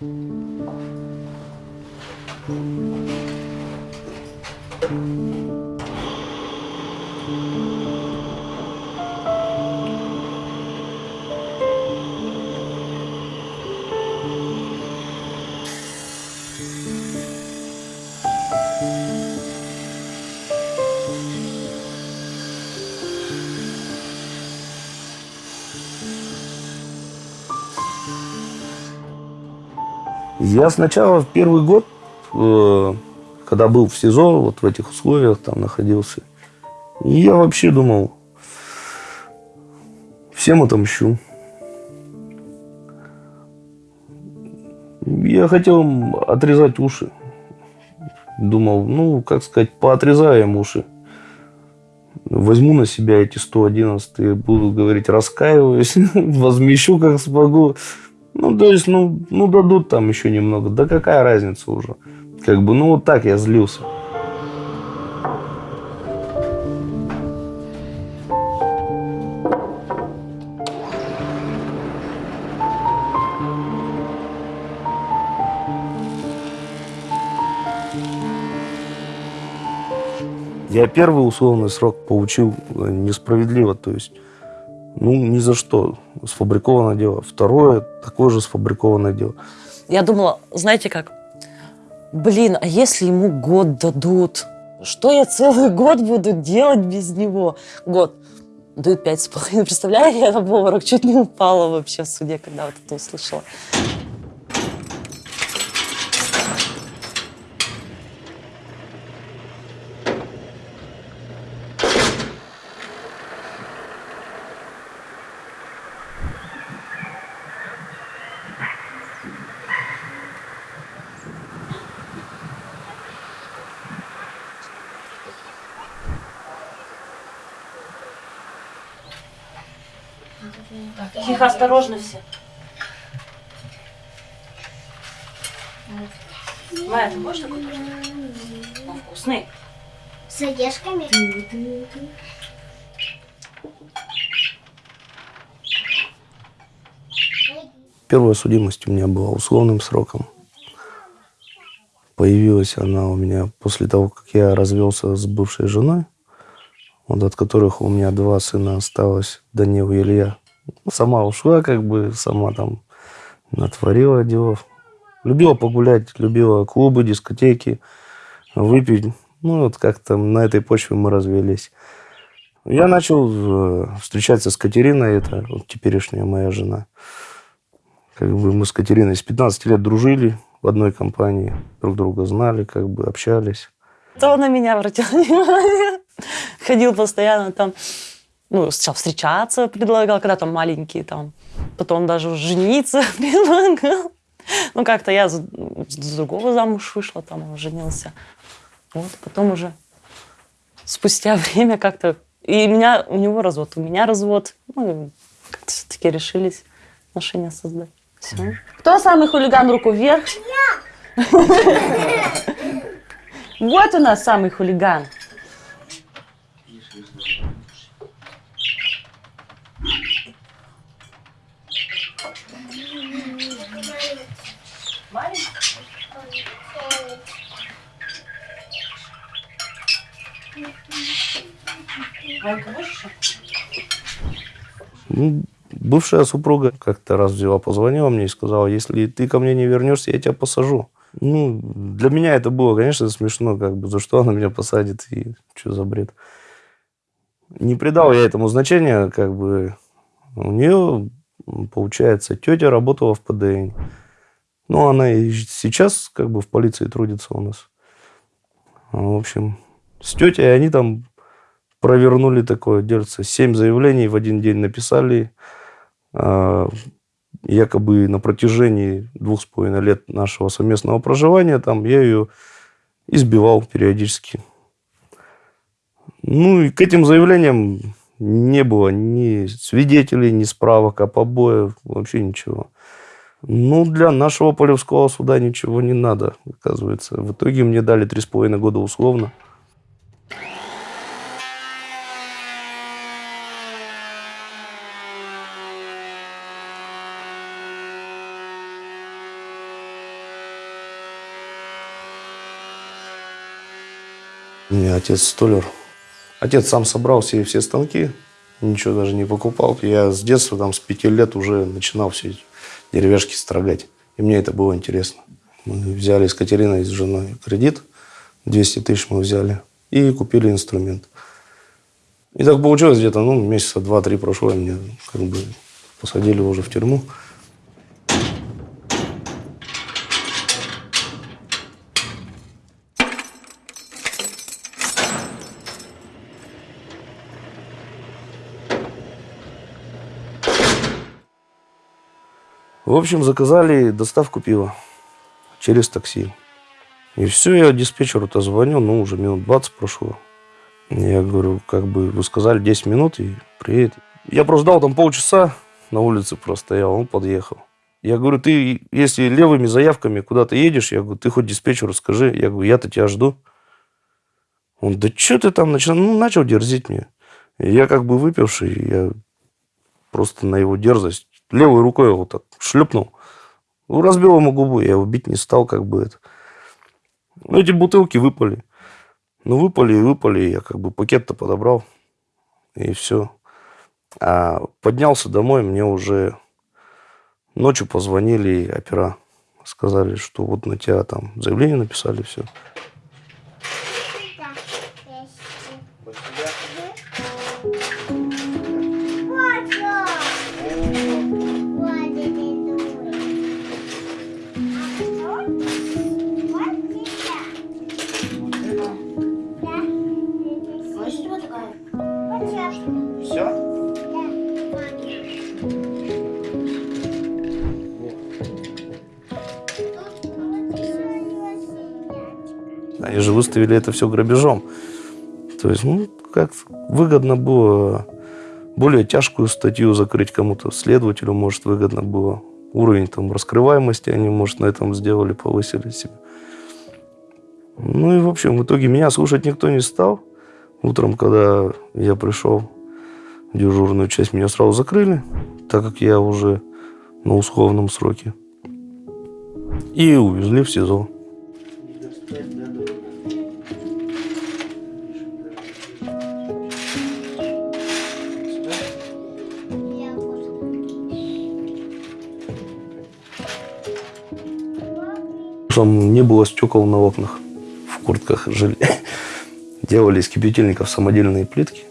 Música Я сначала в первый год, э, когда был в СИЗО, вот в этих условиях там находился, я вообще думал, всем отомщу. Я хотел отрезать уши. Думал, ну, как сказать, поотрезаем уши. Возьму на себя эти 111 и буду говорить, раскаиваюсь, возмещу, как смогу. Ну, то есть, ну, ну, дадут там еще немного. Да какая разница уже? Как бы, ну, вот так я злился. Я первый условный срок получил э, несправедливо, то есть, ну, ни за что. Сфабрикованное дело. Второе, такое же сфабрикованное дело. Я думала, знаете как, блин, а если ему год дадут? Что я целый год буду делать без него? Год. Дают пять с половиной. Представляю, я на обморок чуть не упала вообще в суде, когда вот это услышала. Тихо, осторожно все. Майя, ты будешь такой тоже? Он вкусный. С орешками? Первая судимость у меня была условным сроком. Появилась она у меня после того, как я развелся с бывшей женой, вот от которых у меня два сына осталось, Данил и Илья. Сама ушла, как бы, сама там натворила делов. Любила погулять, любила клубы, дискотеки, выпить. Ну, вот как-то на этой почве мы развелись. Я начал э, встречаться с Катериной, это вот теперешняя моя жена. Как бы мы с Катериной с 15 лет дружили в одной компании, друг друга знали, как бы общались. То на меня обратил внимание. Ходил постоянно там, ну, сначала встречаться предлагал, когда там маленькие там. Потом даже жениться предлагал. Ну, как-то я с другого замуж вышла, там он женился. Вот, потом уже спустя время как-то... И меня, у него развод, у меня развод. Ну, как-то все-таки решились отношения создать. Все. Кто самый хулиган? Руку вверх. Вот у нас самый хулиган. Ну, бывшая супруга как-то раз взяла, позвонила мне и сказала, если ты ко мне не вернешься, я тебя посажу. Ну, для меня это было, конечно, смешно, как бы, за что она меня посадит и что за бред. Не придал я этому значения, как бы, у нее, получается, тетя работала в ПДН. Ну, она и сейчас, как бы, в полиции трудится у нас. В общем, с тетей они там провернули такое дельце. Семь заявлений в один день написали. А, Якобы на протяжении двух с половиной лет нашего совместного проживания там я ее избивал периодически. Ну и к этим заявлениям не было ни свидетелей, ни справок о побоях, вообще ничего. Ну, для нашего полевского суда ничего не надо, оказывается. В итоге мне дали три с половиной года условно. У отец столяр. Отец сам собрал все, все станки, ничего даже не покупал. Я с детства, там, с пяти лет уже начинал все эти деревяшки строгать. И мне это было интересно. Мы взяли с Катериной, с женой кредит, 200 тысяч мы взяли, и купили инструмент. И так получилось где-то, ну, месяца два-три прошло, и меня как бы посадили уже в тюрьму. В общем, заказали доставку пива через такси. И все, я диспетчеру-то звоню, ну, уже минут 20 прошло. Я говорю, как бы вы сказали 10 минут и приедет. Я просто ждал там полчаса, на улице простоял, он подъехал. Я говорю, ты, если левыми заявками куда-то едешь, я говорю, ты хоть диспетчеру скажи. Я говорю, я-то тебя жду. Он, да что ты там начал? Ну, начал дерзить мне. И я как бы выпивший, я просто на его дерзость левой рукой его так шлепнул. Ну, разбил ему губу, я его бить не стал, как бы это. Ну, эти бутылки выпали. Ну, выпали и выпали, я как бы пакет-то подобрал. И все. А поднялся домой, мне уже ночью позвонили опера. Сказали, что вот на тебя там заявление написали, все. Они же выставили это все грабежом. То есть, ну, как выгодно было более тяжкую статью закрыть кому-то, следователю, может, выгодно было. Уровень там раскрываемости они, может, на этом сделали, повысили себе. Ну и, в общем, в итоге меня слушать никто не стал. Утром, когда я пришел в дежурную часть, меня сразу закрыли, так как я уже на условном сроке. И увезли в СИЗО. Там не было стекол на окнах, в куртках жили. Делали из кипятильников самодельные плитки.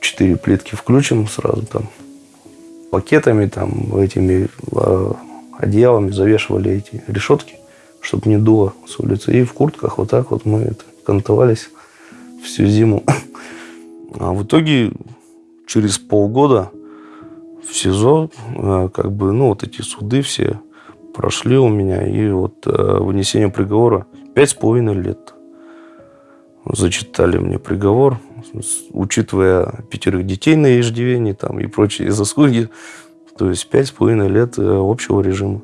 Четыре плитки включим сразу там. Пакетами, там, этими э, одеялами завешивали эти решетки, чтобы не дуло с улицы. И в куртках вот так вот мы это, кантовались всю зиму. А в итоге через полгода в СИЗО, э, как бы, ну, вот эти суды все прошли у меня, и вот э, вынесение приговора пять с половиной лет. Зачитали мне приговор, учитывая пятерых детей на иждивении там, и прочие заслуги. То есть пять с половиной лет э, общего режима.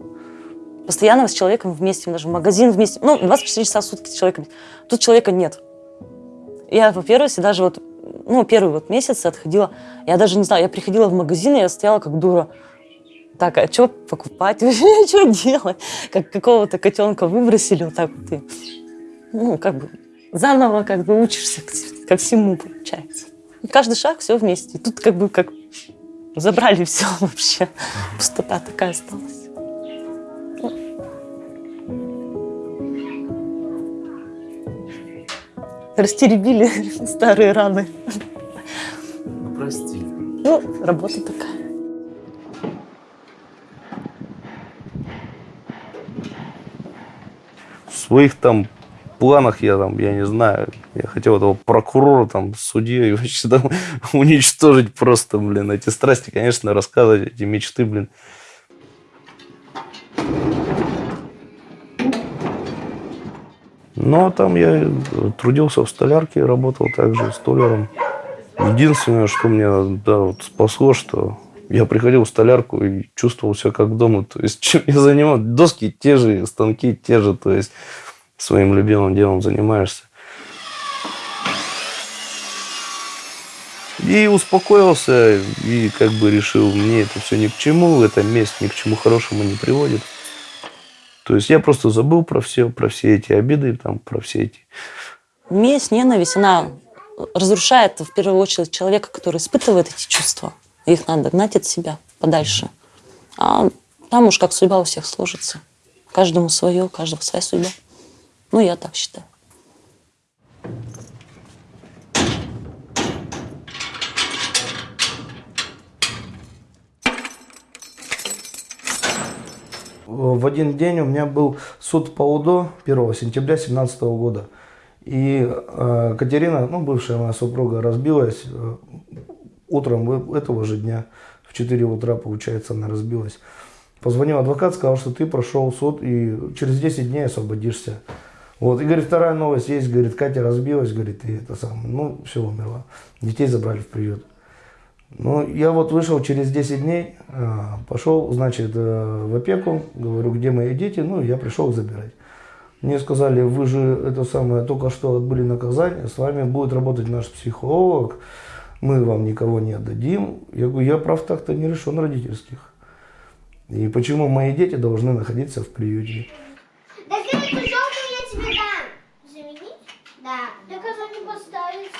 Постоянно с человеком вместе, даже в магазин вместе. Ну, 24 часа в сутки с человеком. Тут человека нет. Я, во-первых, даже вот, ну, первый вот месяц отходила, я даже не знаю, я приходила в магазин, и я стояла как дура так, а что покупать вообще, что делать? Как какого-то котенка выбросили вот так вот. И, ну, как бы заново как бы учишься ко всему, получается. И каждый шаг все вместе. И тут как бы как забрали все вообще. Пустота такая осталась. Растеребили старые раны. Ну, прости. Ну, работа такая. Своих там планах я там, я не знаю, я хотел этого прокурора там, судью вообще там уничтожить просто, блин, эти страсти, конечно, рассказывать, эти мечты, блин. Но там я трудился в столярке, работал также столяром. Единственное, что мне да, вот спасло, что я приходил в столярку и чувствовал себя как дома. То есть, чем я занимался, доски те же, станки те же, то есть, своим любимым делом занимаешься. И успокоился, и как бы решил, мне это все ни к чему, эта месть ни к чему хорошему не приводит. То есть я просто забыл про все, про все эти обиды, там, про все эти Месть, ненависть, она разрушает в первую очередь человека, который испытывает эти чувства. Их надо гнать от себя подальше. А там уж как судьба у всех сложится. Каждому свое, у каждого своя судьба. Ну, я так считаю. В один день у меня был суд по УДО 1 сентября 2017 года. И э, Катерина, ну, бывшая моя супруга, разбилась э, утром этого же дня. В 4 утра, получается, она разбилась. Позвонил адвокат, сказал, что ты прошел суд и через 10 дней освободишься. Вот. И, говорит, вторая новость есть, говорит, Катя разбилась, говорит, и это самое, ну, все, умерла. Детей забрали в приют. Ну, я вот вышел через 10 дней, а, пошел, значит, э, в опеку, говорю, где мои дети, ну, я пришел забирать. Мне сказали, вы же это самое, только что отбыли наказание, с вами будет работать наш психолог, мы вам никого не отдадим. Я говорю, я прав так-то не решен родительских. И почему мои дети должны находиться в приюте? Так эту желтую я тебе дам. Заменить? Да. Так она не поставится.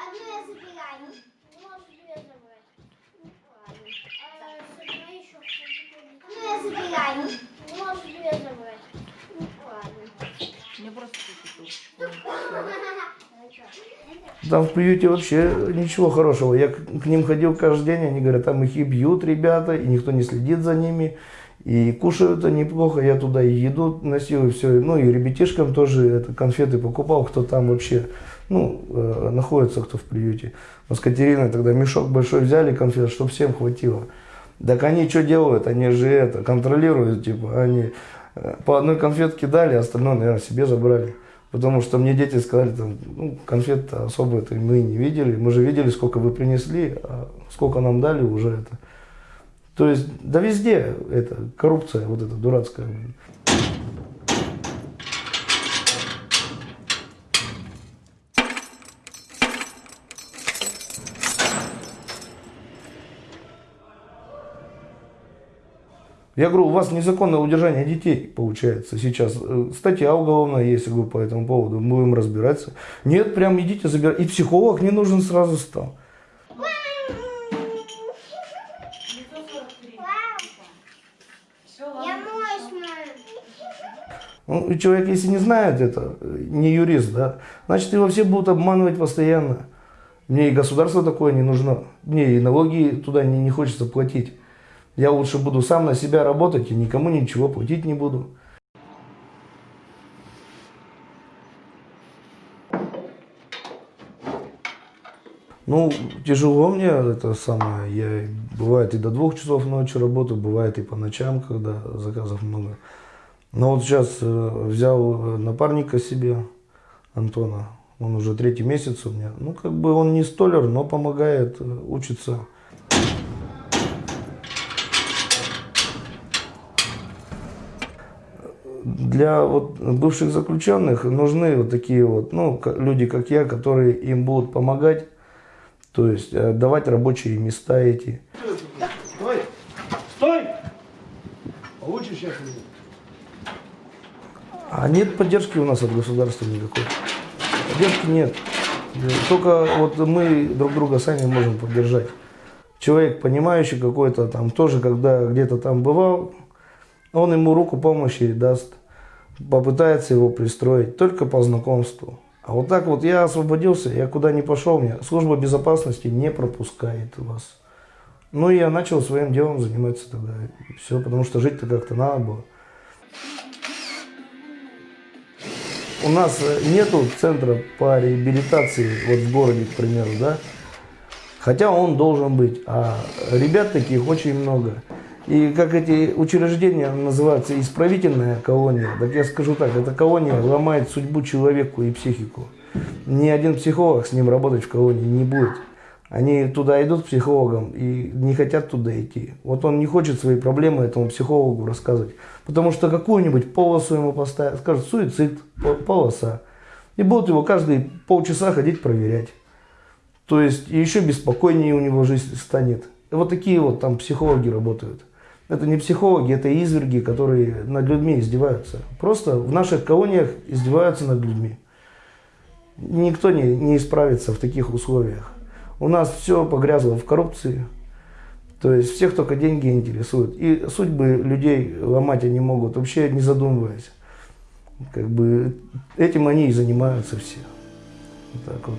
Одну я забираю. Можешь две забрать. Ну, ладно. А, забирай еще. Одну я забираю. Можешь две забрать. Ну, ладно. Там в приюте вообще ничего хорошего. Я к, ним ходил каждый день, они говорят, там их и бьют ребята, и никто не следит за ними. И кушают они плохо, я туда и еду носил, и все. Ну и ребятишкам тоже это, конфеты покупал, кто там вообще ну, э, находится, кто в приюте. Мы с Катериной тогда мешок большой взяли конфет, чтобы всем хватило. Так они что делают? Они же это контролируют, типа, они э, по одной конфетке дали, остальное, наверное, себе забрали. Потому что мне дети сказали, там, ну, конфет особо это мы не видели. Мы же видели, сколько вы принесли, а сколько нам дали уже это. То есть, да везде это коррупция вот эта дурацкая. Я говорю, у вас незаконное удержание детей, получается, сейчас. Э, Статья уголовная есть, я говорю, по этому поводу. Мы будем разбираться. Нет, прям идите забирать. И психолог не нужен сразу стал. Ну, человек, если не знает это, не юрист, да, значит, его все будут обманывать постоянно. Мне и государство такое не нужно. Мне и налоги туда не, не хочется платить. Я лучше буду сам на себя работать и никому ничего платить не буду. Ну, тяжело мне это самое. Я бывает и до двух часов ночи работаю, бывает и по ночам, когда заказов много. Но вот сейчас э, взял э, напарника себе, Антона. Он уже третий месяц у меня. Ну, как бы он не столер, но помогает э, Для вот бывших заключенных нужны вот такие вот, ну, люди, как я, которые им будут помогать, то есть э, давать рабочие места эти. Стой! Стой! Получишь сейчас? А нет поддержки у нас от государства никакой. Поддержки нет. Только вот мы друг друга сами можем поддержать. Человек, понимающий какой-то там, тоже когда где-то там бывал, он ему руку помощи даст, попытается его пристроить только по знакомству. А вот так вот я освободился, я куда не пошел, мне служба безопасности не пропускает вас. Ну я начал своим делом заниматься тогда. Все, потому что жить-то как-то надо было. У нас э, нету центра по реабилитации вот в городе, к примеру, да? Хотя он должен быть. А ребят таких очень много. И как эти учреждения называются, исправительная колония, так я скажу так, эта колония ломает судьбу человеку и психику. Ни один психолог с ним работать в колонии не будет. Они туда идут к психологам и не хотят туда идти. Вот он не хочет свои проблемы этому психологу рассказывать. Потому что какую-нибудь полосу ему поставят, скажут суицид, по- полоса. И будут его каждые полчаса ходить проверять. То есть еще беспокойнее у него жизнь станет. И вот такие вот там психологи работают. Это не психологи, это изверги, которые над людьми издеваются. Просто в наших колониях издеваются над людьми. Никто не, не исправится в таких условиях. У нас все погрязло в коррупции. То есть всех только деньги интересуют. И судьбы людей ломать они могут, вообще не задумываясь. Как бы этим они и занимаются все. Вот так вот.